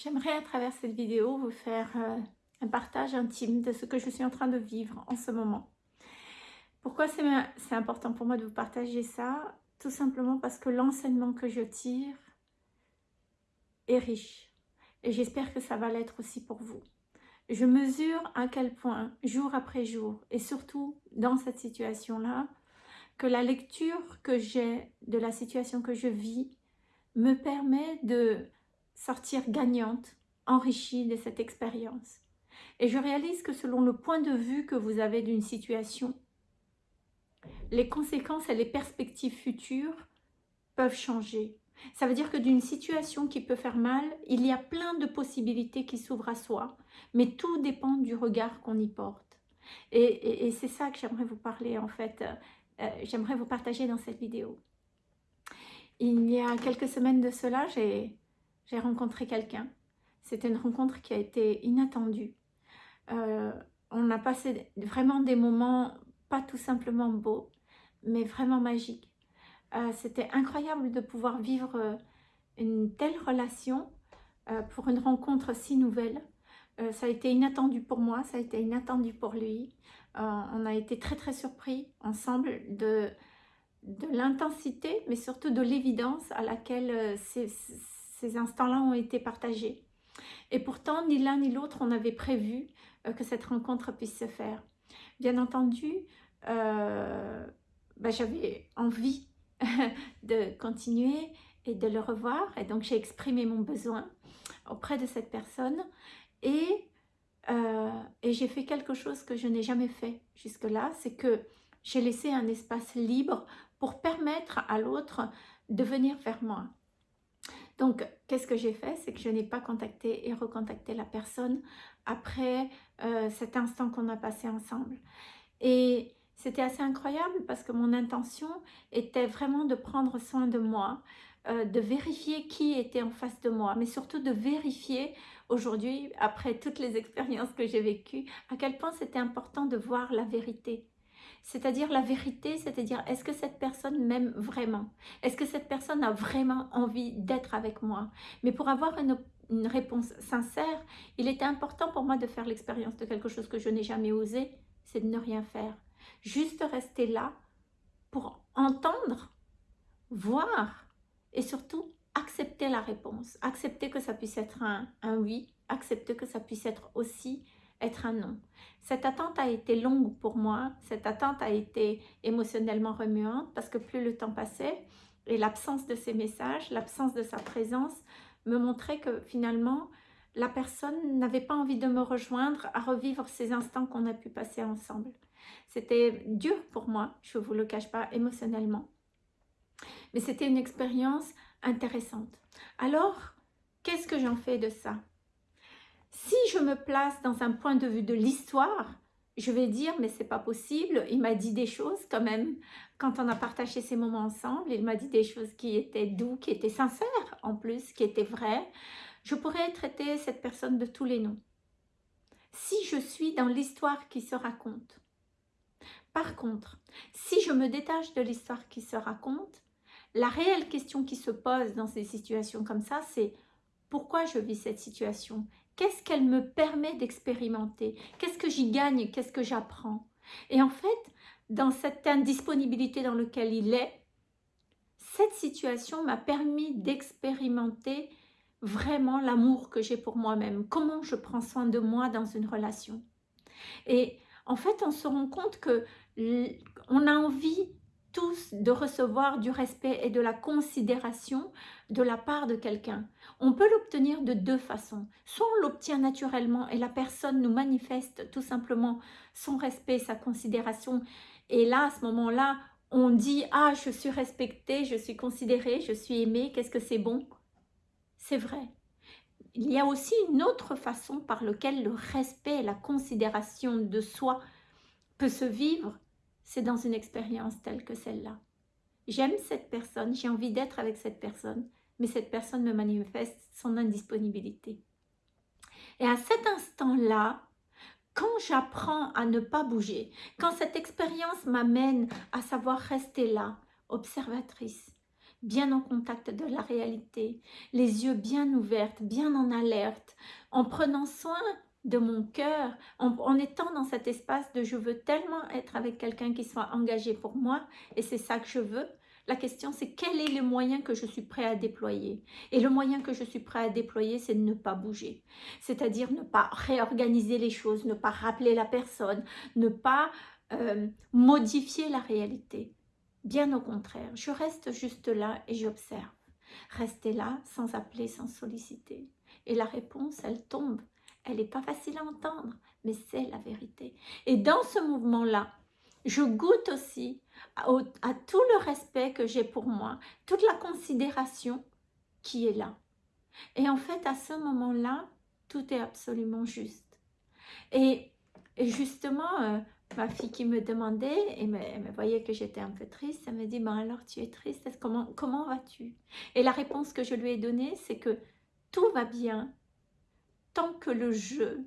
J'aimerais à travers cette vidéo vous faire euh, un partage intime de ce que je suis en train de vivre en ce moment. Pourquoi c'est important pour moi de vous partager ça? Tout simplement parce que l'enseignement que je tire est riche. Et j'espère que ça va l'être aussi pour vous. Je mesure à quel point, jour après jour, et surtout dans cette situation-là, que la lecture que j'ai de la situation que je vis me permet de sortir gagnante, enrichie de cette expérience. Et je réalise que selon le point de vue que vous avez d'une situation, les conséquences et les perspectives futures peuvent changer. Ça veut dire que d'une situation qui peut faire mal, il y a plein de possibilités qui s'ouvrent à soi, mais tout dépend du regard qu'on y porte. Et, c'est ça que j'aimerais vous parler en fait, euh, j'aimerais vous partager dans cette vidéo. Il y a quelques semaines de cela, j'ai j'ai rencontré quelqu'un. C'était une rencontre qui a été inattendue. Euh, on a passé vraiment des moments pas tout simplement beaux, mais vraiment magiques. Euh, c'était incroyable de pouvoir vivre euh, une telle relation pour une rencontre si nouvelle. ça a été inattendu pour moi, ça a été inattendu pour lui. on a été très très surpris ensemble de, de l'intensité, mais surtout de l'évidence à laquelle c'est ces instants-là ont été partagés. Et pourtant, ni l'un ni l'autre, on avait prévu euh, que cette rencontre puisse se faire. Bien entendu, euh, ben, j'avais envie de continuer et de le revoir. Et donc, j'ai exprimé mon besoin auprès de cette personne. Et, euh, et j'ai fait quelque chose que je n'ai jamais fait jusque-là. C'est que j'ai laissé un espace libre pour permettre à l'autre de venir vers moi. Donc, qu'est-ce que j'ai fait? C'est que je n'ai pas contacté et recontacté la personne après euh, cet instant qu'on a passé ensemble. Et c'était assez incroyable parce que mon intention était vraiment de prendre soin de moi, euh, de vérifier qui était en face de moi, mais surtout de vérifier aujourd'hui, après toutes les expériences que j'ai vécues, à quel point c'était important de voir la vérité c'est-à-dire la vérité, c'est-à-dire est-ce que cette personne m'aime vraiment? Est-ce que cette personne a vraiment envie d'être avec moi? Mais pour avoir une, réponse sincère, il était important pour moi de faire l'expérience de quelque chose que je n'ai jamais osé, c'est de ne rien faire. Juste rester là pour entendre, voir et surtout accepter la réponse. Accepter que ça puisse être un oui, accepter que ça puisse être aussi être un non. Cette attente a été longue pour moi, cette attente a été émotionnellement remuante parce que plus le temps passait et l'absence de ces messages, l'absence de sa présence me montrait que finalement la personne n'avait pas envie de me rejoindre à revivre ces instants qu'on a pu passer ensemble. C'était dur pour moi, je ne vous le cache pas, émotionnellement. Mais c'était une expérience intéressante. Alors, qu'est-ce que j'en fais de ça? Si je me place dans un point de vue de l'histoire, je vais dire, mais c'est pas possible, il m'a dit des choses quand même, quand on a partagé ces moments ensemble, il m'a dit des choses qui étaient doux, qui étaient sincères en plus, qui étaient vraies. Je pourrais traiter cette personne de tous les noms. Si je suis dans l'histoire qui se raconte. Par contre, si je me détache de l'histoire qui se raconte, la réelle question qui se pose dans ces situations comme ça, c'est pourquoi je vis cette situation? Qu'est-ce qu'elle me permet d'expérimenter? Qu'est-ce que j'y gagne? Qu'est-ce que j'apprends? Et en fait, dans cette indisponibilité dans laquelle il est, cette situation m'a permis d'expérimenter vraiment l'amour que j'ai pour moi-même, comment je prends soin de moi dans une relation? Et en fait, on se rend compte que on a envie tous de recevoir du respect et de la considération de la part de quelqu'un. On peut l'obtenir de deux façons. Soit on l'obtient naturellement et la personne nous manifeste tout simplement son respect, sa considération. Et là, à ce moment-là, on dit « Ah, je suis respectée, je suis considérée, je suis aimée, qu'est-ce que c'est bon ?» C'est vrai. Il y a aussi une autre façon par laquelle le respect et la considération de soi peut se vivre c'est dans une expérience telle que celle-là. J'aime cette personne, j'ai envie d'être avec cette personne, mais cette personne me manifeste son indisponibilité. Et à cet instant-là, quand j'apprends à ne pas bouger, quand cette expérience m'amène à savoir rester là, observatrice, bien en contact de la réalité, les yeux bien ouverts, bien en alerte, en prenant soin de mon cœur, en, étant dans cet espace de je veux tellement être avec quelqu'un qui soit engagé pour moi et c'est ça que je veux. La question c'est quel est le moyen que je suis prêt à déployer? Et le moyen que je suis prêt à déployer c'est de ne pas bouger. C'est-à-dire ne pas réorganiser les choses, ne pas rappeler la personne, ne pas euh, modifier la réalité. Bien au contraire, je reste juste là et j'observe. Rester là sans appeler, sans solliciter. Et la réponse, elle tombe elle n'est pas facile à entendre, mais c'est la vérité. Et dans ce mouvement-là, je goûte aussi à, tout le respect que j'ai pour moi, toute la considération qui est là. Et en fait, à ce moment-là, tout est absolument juste. Et, justement, euh, ma fille qui me demandait, et me voyait que j'étais un peu triste, elle me dit, ben alors tu es triste, comment, comment vas-tu? Et la réponse que je lui ai donnée, c'est que tout va bien, tant que le jeu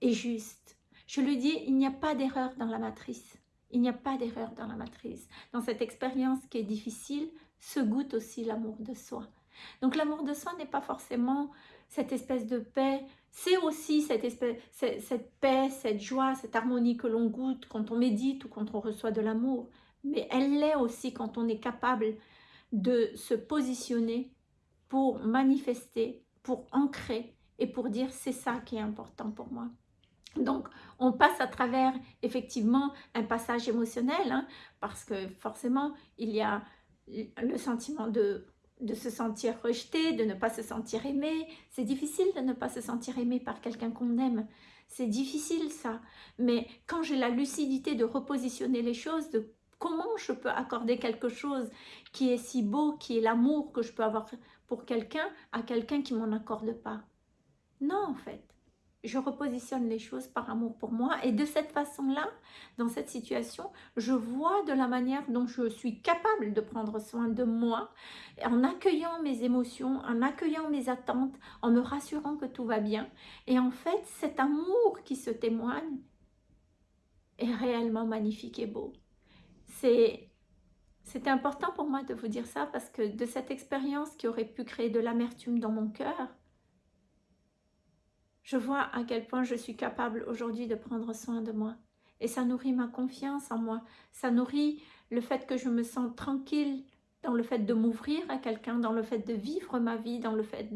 est juste. Je lui dis, il n'y a pas d'erreur dans la matrice. Il n'y a pas d'erreur dans la matrice. Dans cette expérience qui est difficile, se goûte aussi l'amour de soi. Donc l'amour de soi n'est pas forcément cette espèce de paix, c'est aussi cette, espèce, cette paix, cette joie, cette harmonie que l'on goûte quand on médite ou quand on reçoit de l'amour. Mais elle l'est aussi quand on est capable de se positionner pour manifester pour ancrer et pour dire c'est ça qui est important pour moi. Donc, on passe à travers effectivement un passage émotionnel, hein, parce que forcément, il y a le sentiment de, de se sentir rejeté, de ne pas se sentir aimé. C'est difficile de ne pas se sentir aimé par quelqu'un qu'on aime. C'est difficile ça. Mais quand j'ai la lucidité de repositionner les choses, de comment je peux accorder quelque chose qui est si beau, qui est l'amour que je peux avoir pour quelqu'un à quelqu'un qui m'en accorde pas. Non, en fait. Je repositionne les choses par amour pour moi et de cette façon-là, dans cette situation, je vois de la manière dont je suis capable de prendre soin de moi en accueillant mes émotions, en accueillant mes attentes, en me rassurant que tout va bien. Et en fait, cet amour qui se témoigne est réellement magnifique et beau. C'est c'était important pour moi de vous dire ça parce que de cette expérience qui aurait pu créer de l'amertume dans mon cœur, je vois à quel point je suis capable aujourd'hui de prendre soin de moi. Et ça nourrit ma confiance en moi. Ça nourrit le fait que je me sens tranquille dans le fait de m'ouvrir à quelqu'un, dans le fait de vivre ma vie, dans le fait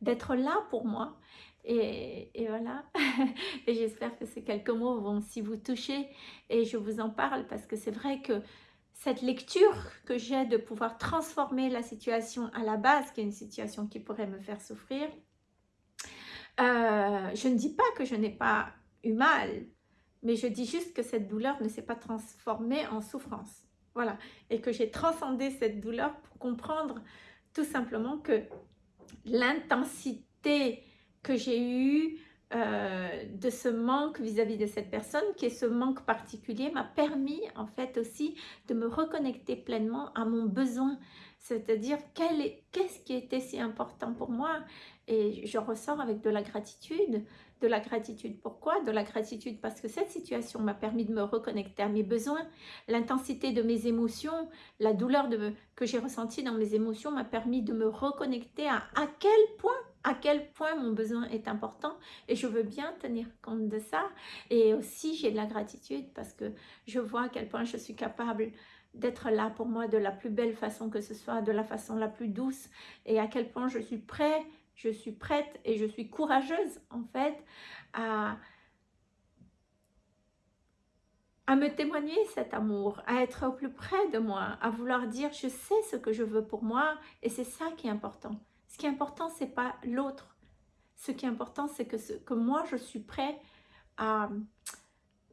d'être là pour moi. Et, et voilà. et j'espère que ces quelques mots vont aussi vous toucher. Et je vous en parle parce que c'est vrai que cette lecture que j'ai de pouvoir transformer la situation à la base, qui est une situation qui pourrait me faire souffrir, euh, je ne dis pas que je n'ai pas eu mal, mais je dis juste que cette douleur ne s'est pas transformée en souffrance. Voilà, et que j'ai transcendé cette douleur pour comprendre tout simplement que l'intensité que j'ai eue euh, de ce manque vis-à-vis de cette personne, qui est ce manque particulier, m'a permis en fait aussi de me reconnecter pleinement à mon besoin, c'est-à-dire qu'est-ce qui était si important pour moi? Et je ressors avec de la gratitude, de la gratitude. Pourquoi? De la gratitude parce que cette situation m'a permis de me reconnecter à mes besoins, l'intensité de mes émotions, la douleur que j'ai ressentie dans mes émotions m'a permis de me reconnecter à à quel point à quel point mon besoin est important et je veux bien tenir compte de ça. Et aussi, j'ai de la gratitude parce que je vois à quel point je suis capable d'être là pour moi de la plus belle façon que ce soit, de la façon la plus douce et à quel point je suis prêt, je suis prête et je suis courageuse en fait à, à me témoigner cet amour, à être au plus près de moi, à vouloir dire je sais ce que je veux pour moi et c'est ça qui est important. Ce qui est important, c'est pas l'autre. Ce qui est important, c'est que, que moi, je suis prêt à...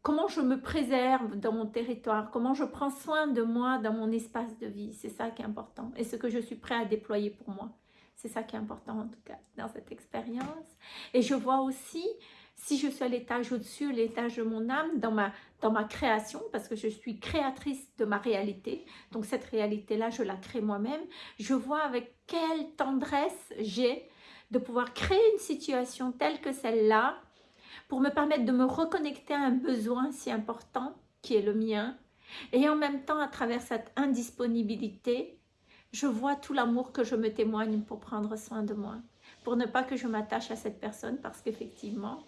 Comment je me préserve dans mon territoire, comment je prends soin de moi dans mon espace de vie. C'est ça qui est important. Et ce que je suis prêt à déployer pour moi. C'est ça qui est important en tout cas dans cette expérience. Et je vois aussi si je suis à l'étage au-dessus, l'étage de mon âme, dans ma, dans ma création, parce que je suis créatrice de ma réalité, donc cette réalité-là, je la crée moi-même, je vois avec quelle tendresse j'ai de pouvoir créer une situation telle que celle-là, pour me permettre de me reconnecter à un besoin si important qui est le mien, Et en même temps, à travers cette indisponibilité, je vois tout l'amour que je me témoigne pour prendre soin de moi. Pour ne pas que je m'attache à cette personne parce qu'effectivement,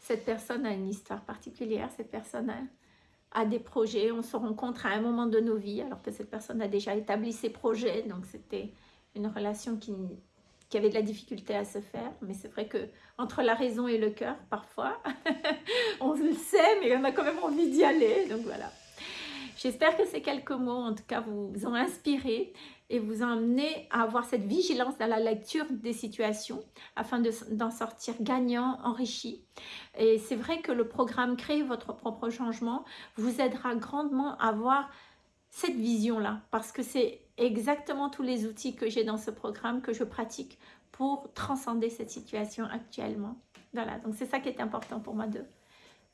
cette personne a une histoire particulière, cette personne a, des projets, on se rencontre à un moment de nos vies alors que cette personne a déjà établi ses projets, donc c'était une relation qui, qui avait de la difficulté à se faire, mais c'est vrai que entre la raison et le cœur, parfois, on le sait, mais on a quand même envie d'y aller, donc voilà. J'espère que ces quelques mots, en tout cas, vous ont inspiré et vous ont amené à avoir cette vigilance dans la lecture des situations afin d'en sortir gagnant, enrichi. Et c'est vrai que le programme Créer votre propre changement vous aidera grandement à avoir cette vision-là parce que c'est exactement tous les outils que j'ai dans ce programme que je pratique pour transcender cette situation actuellement. Voilà, donc c'est ça qui est important pour moi de,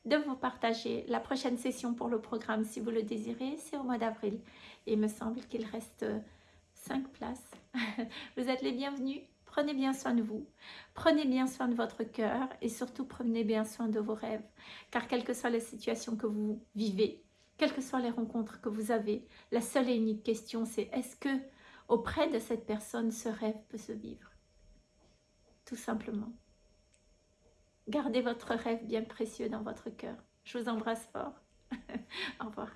de vous partager. La prochaine session pour le programme, si vous le désirez, c'est au mois d'avril. Il me semble qu'il reste 5 places. vous êtes les bienvenus. Prenez bien soin de vous. Prenez bien soin de votre cœur et surtout prenez bien soin de vos rêves. Car quelle que soit la situation que vous vivez, quelles que soient les rencontres que vous avez, la seule et unique question c'est est-ce que auprès de cette personne ce rêve peut se vivre? Tout simplement. Gardez votre rêve bien précieux dans votre cœur. Je vous embrasse fort. Au revoir.